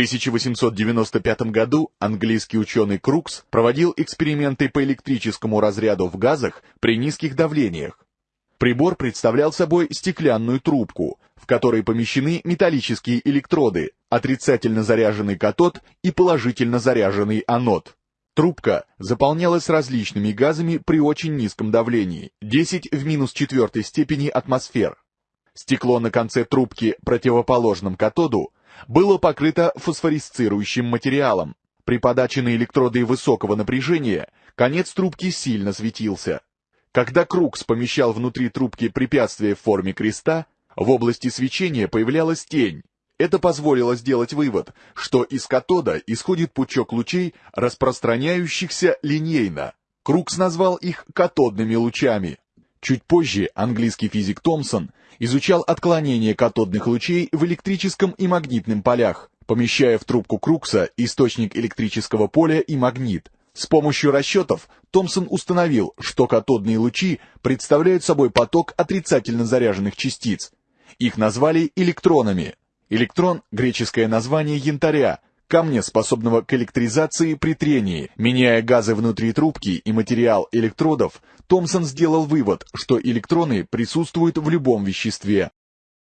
1895 году английский ученый Крукс проводил эксперименты по электрическому разряду в газах при низких давлениях. Прибор представлял собой стеклянную трубку, в которой помещены металлические электроды, отрицательно заряженный катод и положительно заряженный анод. Трубка заполнялась различными газами при очень низком давлении, 10 в минус четвертой степени атмосфер. Стекло на конце трубки противоположном катоду было покрыто фосфорисцирующим материалом. При подаче на электроды высокого напряжения конец трубки сильно светился. Когда Крукс помещал внутри трубки препятствие в форме креста, в области свечения появлялась тень. Это позволило сделать вывод, что из катода исходит пучок лучей, распространяющихся линейно. Крукс назвал их катодными лучами. Чуть позже английский физик Томпсон изучал отклонение катодных лучей в электрическом и магнитном полях, помещая в трубку Крукса источник электрического поля и магнит. С помощью расчетов Томпсон установил, что катодные лучи представляют собой поток отрицательно заряженных частиц. Их назвали электронами. Электрон – греческое название янтаря, камня, способного к электризации при трении. Меняя газы внутри трубки и материал электродов, Томпсон сделал вывод, что электроны присутствуют в любом веществе.